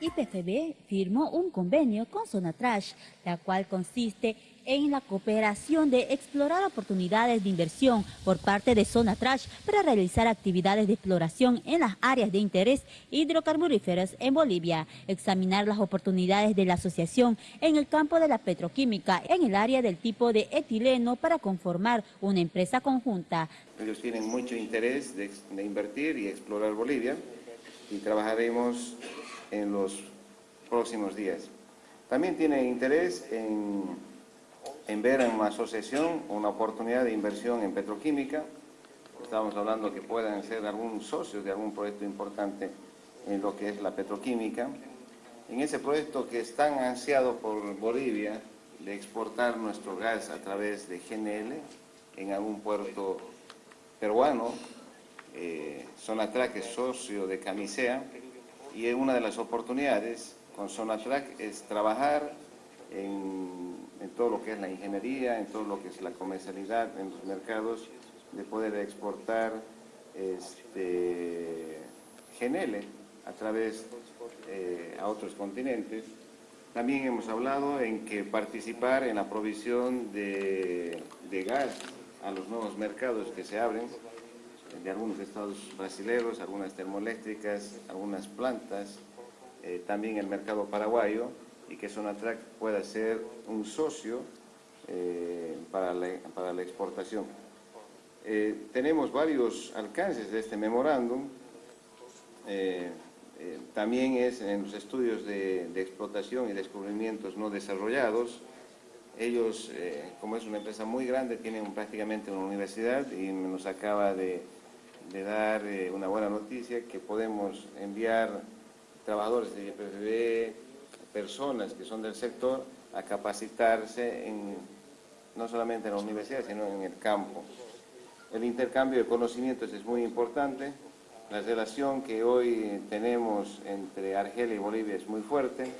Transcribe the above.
IPFB firmó un convenio con Sonatrash, la cual consiste en la cooperación de explorar oportunidades de inversión por parte de Sonatrash para realizar actividades de exploración en las áreas de interés hidrocarburíferos en Bolivia, examinar las oportunidades de la asociación en el campo de la petroquímica en el área del tipo de etileno para conformar una empresa conjunta. Ellos tienen mucho interés de invertir y explorar Bolivia y trabajaremos en los próximos días. También tienen interés en, en ver en una asociación una oportunidad de inversión en petroquímica. Estamos hablando que puedan ser algún socio de algún proyecto importante en lo que es la petroquímica. En ese proyecto que es tan ansiado por Bolivia de exportar nuestro gas a través de GNL en algún puerto peruano, eh, Sonatrack es socio de Camisea y una de las oportunidades con Sonatrack es trabajar en, todo lo que es la ingeniería, en todo lo que es la comercialidad en los mercados, de poder exportar este, a través eh, a otros continentes. También hemos hablado en que participar en la provisión de, de gas a los nuevos mercados que se abren, de algunos estados brasileños, algunas termoeléctricas, algunas plantas, eh, también el mercado paraguayo y que Sonatrack pueda ser un socio eh, para, la, para, la, exportación. Eh, tenemos varios alcances de este memorándum, también es en los estudios de, de, explotación y descubrimientos no desarrollados, ellos, como es una empresa muy grande, tienen prácticamente una universidad y nos acaba de de dar eh, una buena noticia que podemos enviar trabajadores de IPFB, personas que son del sector, a capacitarse en, no solamente en la universidad, sino en el campo. El intercambio de conocimientos es muy importante, la relación que hoy tenemos entre Argelia y Bolivia es muy fuerte,